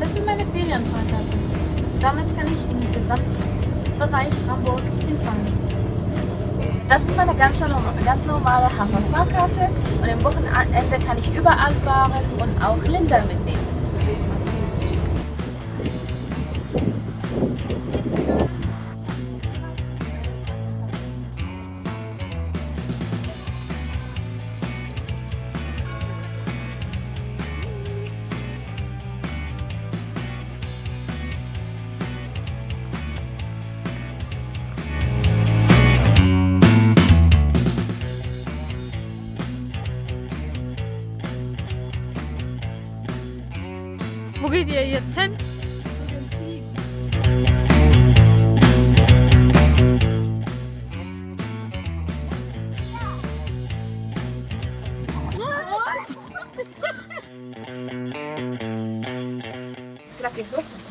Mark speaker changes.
Speaker 1: Das sind meine Ferienfahrkarte. Damit kann ich im den Gesamtbereich Hamburg hinfahren. Das ist meine ganz, ganz normale Hamburg-Fahrkarte und am Wochenende kann ich überall fahren und auch Linda mitnehmen.
Speaker 2: Wo geht ihr jetzt hin?
Speaker 1: Será que é